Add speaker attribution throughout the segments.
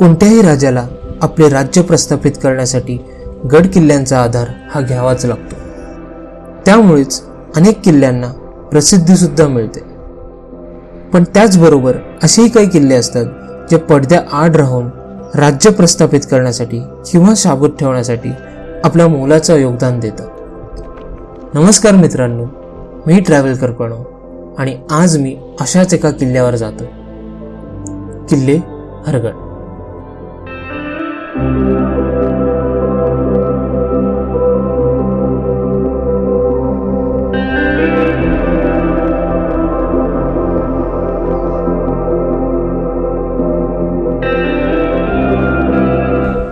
Speaker 1: कोणत्याही राजाला आपले राज्य प्रस्थापित करण्यासाठी गड किल्ल्यांचा आधार हा घ्यावाच लागतो. त्यामुळेच अनेक किल्ल्यांना प्रसिद्धीसुद्धा मिळते. पण त्याचबरोबर असेही काही किल्ले असतात जे पडद्या आड राहून राज्य प्रस्थापित करण्यासाठी किंवा शाबूत ठेवण्यासाठी आपल्या मोलाचं योगदान देतात. नमस्कार मित्रांनो मी ट्रॅव्हल करपणो आणि आज मी अशाच एका किल्ल्यावर जातो. किल्ले Hargad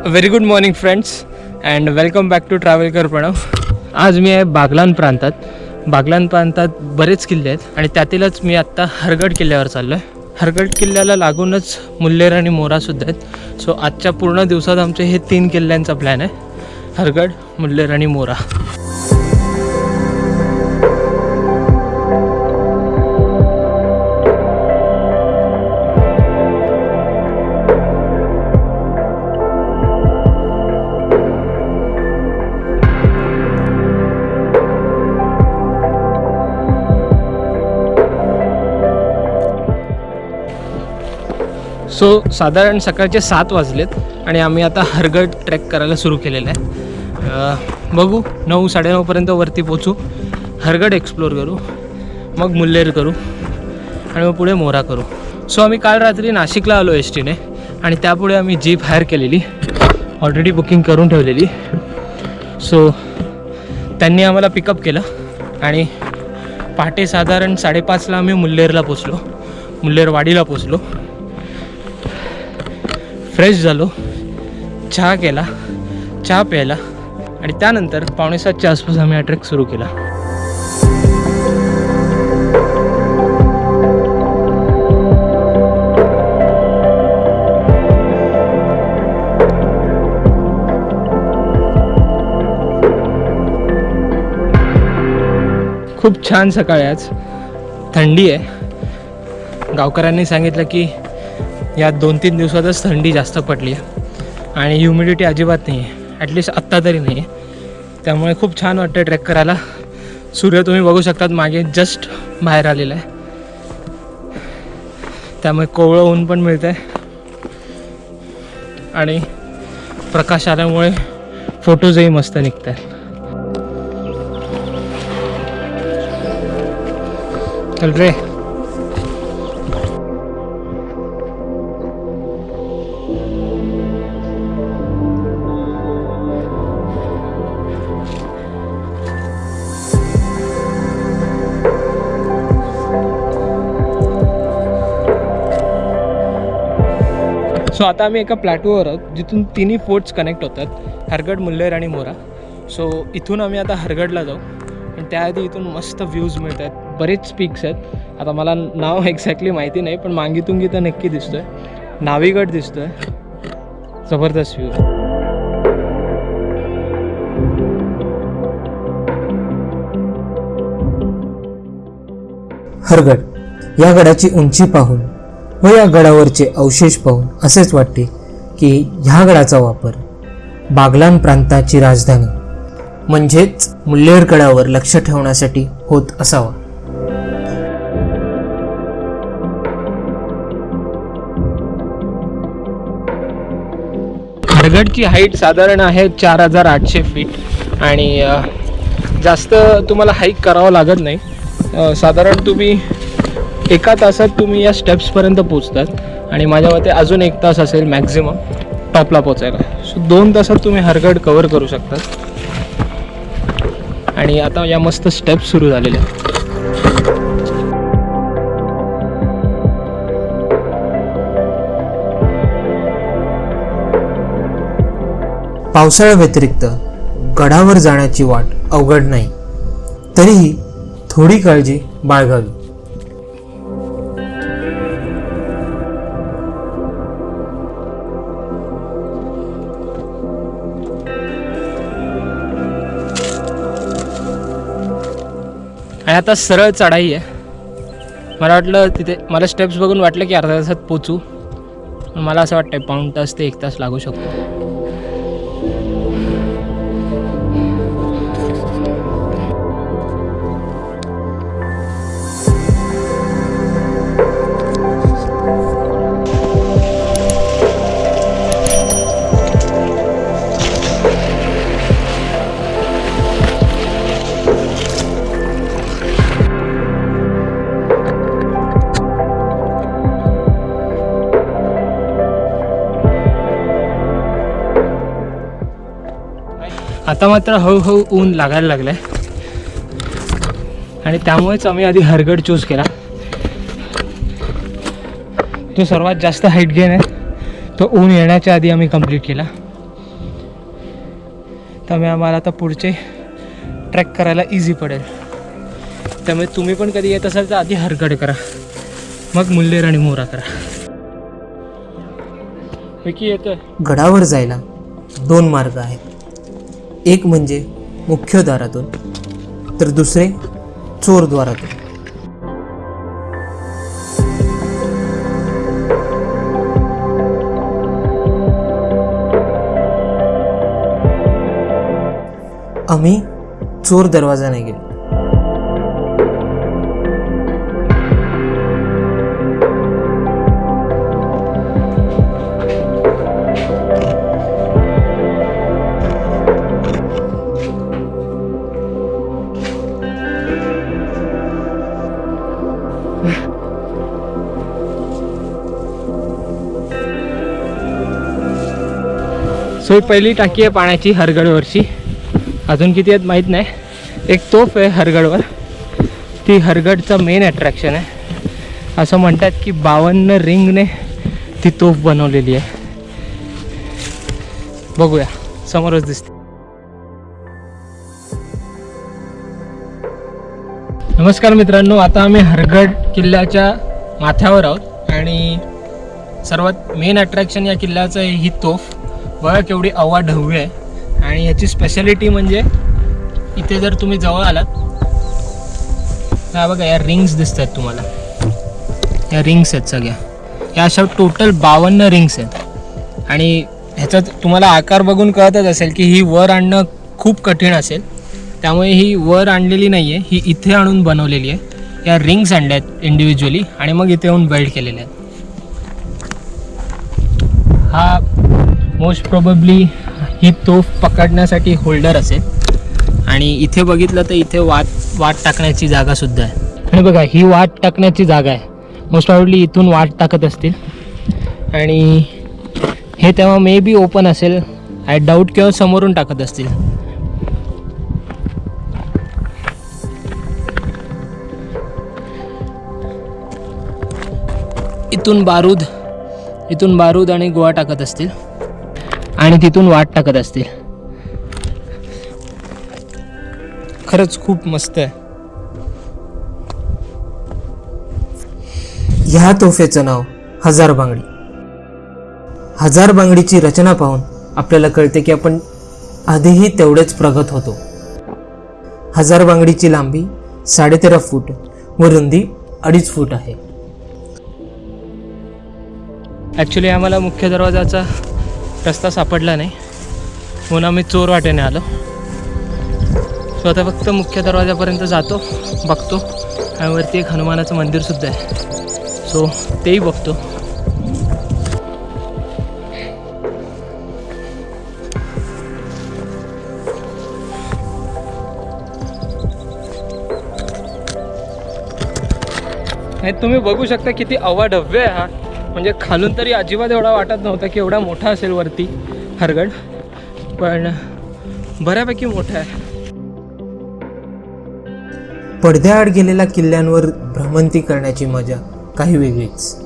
Speaker 2: very good morning friends and welcome back to traveller Pranav आज मी आहे बागलान प्रांतात. बागलान प्रांतात बरेच किल्ले आहेत आणि त्यातीलच मी आत्ता हरगड किल्ल्यावर चाललो आहे हरगड किल्ल्याला लागूनच मुल्लेर आणि मोरासुद्धा आहेत. सो आजच्या पूर्ण दिवसात आमचे हे तीन किल्ल्यांचा प्लॅन आहे. हरगड मुल्लेर आणि मोरा. सो साधारण सकाळचे सात वाजलेत आणि आम्ही आता हरगड ट्रेक करायला सुरू केलेलं आहे. बघू नऊ साडेनऊपर्यंत वरती पोचू. हरगड एक्सप्लोर करू मग मुल्लेर करू आणि मग पुढे मोरा करू. सो आम्ही काल रात्री नाशिकला आलो एस टीने आणि त्यापुढे आम्ही जीप हायर केलेली. ऑलरेडी बुकिंग करून ठेवलेली. सो त्यांनी आम्हाला पिकअप केलं आणि पहाटे साधारण साडेपाचला आम्ही मुल्लेरला पोचलो. मुल्लेरवाडीला पोचलो. फ्रेश झालो. चहा केला चहा प्यायला आणि त्यानंतर पावणेसातच्या आसपास आम्ही हा ट्रेक सुरू केला. खूप छान सकाळी आज. थंडी आहे. गावकऱ्यांनी सांगितलं की या दोन तीन दिवसातच थंडी जास्त पडली आहे आणि ह्युमिडिटी अजिबात नाही आहे ॲटलिस्ट आत्ता तरी नाही आहे त्यामुळे खूप छान वाटतं ट्रेक करायला. सूर्य तुम्ही बघू शकतात मागे जस्ट बाहेर आलेला आहे. त्यामुळे कोवळं ऊन पण मिळतं आहे आणि प्रकाश आल्यामुळे फोटोजही मस्त निघत आहेत चल रे. सो आता आम्ही एका प्लॅटूवर आहोत जिथून तिन्ही फोर्ट्स कनेक्ट होतात हरगड मुल्लेर आणि मोरा. सो इथून आम्ही आता हरगडला जाऊ. आणि त्याआधी इथून मस्त व्ह्यूज मिळत आहेत बरेच पीक्स आहेत. आता मला नाव एक्झॅक्टली माहिती नाही पण मांगीतुंगी तर नक्की दिसतोय. नावीगड दिसतोय. जबरदस्त व्ह्यू आहे
Speaker 1: हरगड या गडाची उंची पाहून. व या गडावरचे अवशेष पाहून असेच वाटते की ह्या गडाचा वापर बागलान प्रांताची राजधानी म्हणजेच मुल्लेर गडावर लक्ष ठेवण्यासाठी होत असावा.
Speaker 2: हरगडची हाईट साधारण आहे चार हजार आठशे फीट आणि जास्त तुम्हाला हाईक करावं लागत नाही. साधारण तुम्ही एका तासात तुम्ही या स्टेप्सपर्यंत पोचतात आणि माझ्या मते अजून एक तास असेल मॅक्झिमम टॉपला पोचायला सो दोन तासात तुम्ही हरगड कवर करू शकतात. आणि आता या मस्त स्टेप्स सुरू झालेल्या आहेत.
Speaker 1: पावसाळ्याव्यतिरिक्त गडावर जाण्याची वाट अवघड नाही. तरीही थोडी काळजी बाळगावी.
Speaker 2: आता सरळ चढाई आहे. मला वाटलं तिथे मला स्टेप्स बघून वाटलं की अर्ध्या तासात पोचू. मला असं वाटतं पाऊण तास ते एक तास लागू शकतो. आता मात्र हळूहळू ऊन लागायला लागलं आहे आणि त्यामुळेच आम्ही आधी हरगड चूज केला. तो सर्वात जास्त हाईट गेन आहे. तो ऊन येण्याच्या आधी आम्ही कंप्लीट केला. त्यामुळे आम्हाला आता पुढचे ट्रॅक करायला इझी पडेल. त्यामुळे तुम्ही पण कधी येत असाल तर आधी हरगड करा. मग मुल्लेर आणि मोरा करा. येतोय
Speaker 1: गडावर जायला दोन मार्ग आहेत. एक म्हणजे मुख्य द्वारातून तर दुसरे चोरद्वारातून आम्ही चोर दरवाजाने गेलो.
Speaker 2: सो ही पहिली टाकी आहे पाण्याची हरगडवरची. अजून किती आहेत माहीत नाही. एक तोफ आहे हरगडवर. ती हरगडचं मेन अट्रॅक्शन आहे. असं म्हणतात की बावन्न रिंगने ती तोफ बनवलेली आहे. बघूया. समोरच दिसते नमस्कार मित्रांनो आता आम्ही हरगड किल्ल्याच्या माथ्यावर आहोत. आणि सर्वात मेन अट्रॅक्शन या किल्ल्याचं आहे ही तोफ. बघा केवढी अवाढव्य आहे. आणि याची स्पेशालिटी म्हणजे इथे जर तुम्ही जवळ आलात तर हा बघा या रिंग्स दिसत आहेत तुम्हाला. या रिंग्स आहेत सगळ्या. या अशा टोटल बावन्न रिंग्स आहेत. आणि ह्याचा तुम्हाला आकार बघून कळतच असेल की ही वर आणणं खूप कठीण असेल. त्यामुळे ही वर आणलेली नाही आहे ही इथे आणून बनवलेली आहे. या रिंग्स आणल्या आहेत इंडिव्हिज्युअली आणि मग इथे येऊन बेल्ट केलेल्या आहेत. हा मोस्ट प्रोबेबली ही तोफ पकडण्यासाठी होल्डर असेल. आणि इथे बघितलं तर इथे वाट वाट टाकण्याची जागासुद्धा आहे. आणि बघा ही वाट टाकण्याची जागा आहे. मोस्ट प्रॉबेबली इथून वाट टाकत असतील. आणि हे तेव्हा मे बी ओपन असेल. आय डाऊट किंवा समोरून टाकत असतील. इथून बारूद इथून बारूद आणि गोवा टाकत असतील. आणि तिथून वाट टाकत असतील. खरंच खूप मस्त आहे.
Speaker 1: ह्या तोफेचं नाव हजार बांगडी. हजार बांगडीची रचना पाहून आपल्याला कळते की आपण आधीही तेवढेच प्रगत होतो. हजार बांगडीची लांबी साडेतेरा फूट व रुंदी अडीच फूट आहे.
Speaker 2: ॲक्च्युली आम्हाला मुख्य दरवाजाचा रस्ता सापडला नाही. म्हणून आम्ही चोर वाटेने आलो. सो आता फक्त मुख्य दरवाजापर्यंत जातो बघतो. आणि वरती एक हनुमानाचं मंदिरसुद्धा आहे. सो तेही बघतो. तुम्ही बघू शकता किती अवाढव्य आहे हा. म्हणजे खालून तरी अजिबात एवढा वाटत नव्हता की एवढा मोठा असेल वरती हरगड पण बऱ्यापैकी मोठा आहे.
Speaker 1: पडद्याआड गेलेल्या किल्ल्यांवर भ्रमंती करण्याची मजा काही वेगळीच.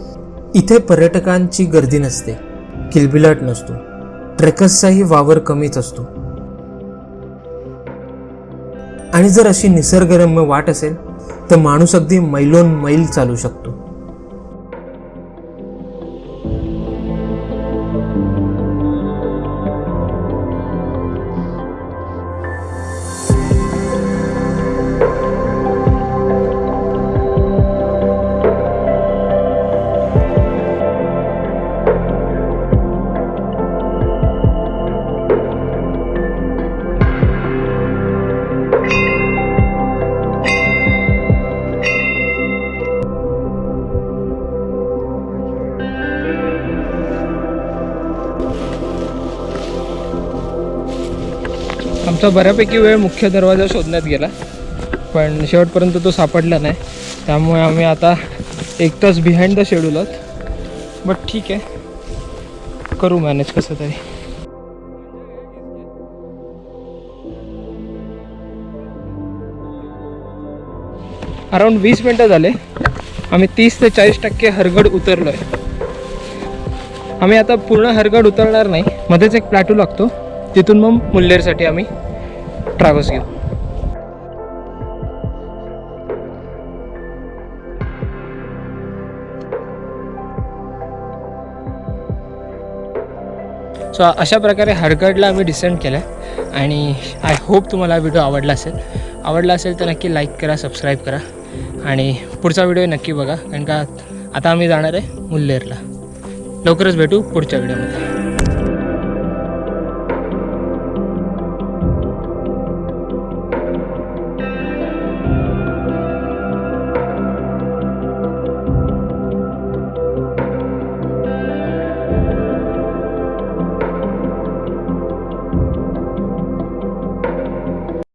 Speaker 1: इथे पर्यटकांची गर्दी नसते किलबिलाट नसतो ट्रेकर्सचाही वावर कमीच असतो. आणि जर अशी निसर्गरम्य वाट असेल तर माणूस अगदी मैलोन मैल चालू शकतो.
Speaker 2: आमचा बऱ्यापैकी वेळ मुख्य दरवाजा शोधण्यात गेला. पण शेवटपर्यंत तो सापडला नाही. त्यामुळे आम्ही आता एक तास बिहाइंड द शेड्यूल आहोत. बट ठीक आहे. करू मॅनेज कसं तरी. अराऊंड वीस मिनटं झाले. आम्ही तीस ते चाळीस टक्के हरगड उतरलो आहे आम्ही आता पूर्ण हरगड उतरणार नाही. मध्येच एक प्लॅटू लागतो. तिथून मग मुल्लेरसाठी आम्ही ट्रॅव्हल्स घेऊ. सो अशा प्रकारे हरगडला आम्ही डिसेंड केलं आहे आणि आय होप तुम्हाला व्हिडिओ आवडला असेल. आवडला असेल तर नक्की लाईक करा सबस्क्राईब करा आणि पुढचा व्हिडिओ नक्की बघा. कारण का आता आम्ही जाणार आहे मुल्लेरला. लवकरच भेटू पुढच्या व्हिडिओमध्ये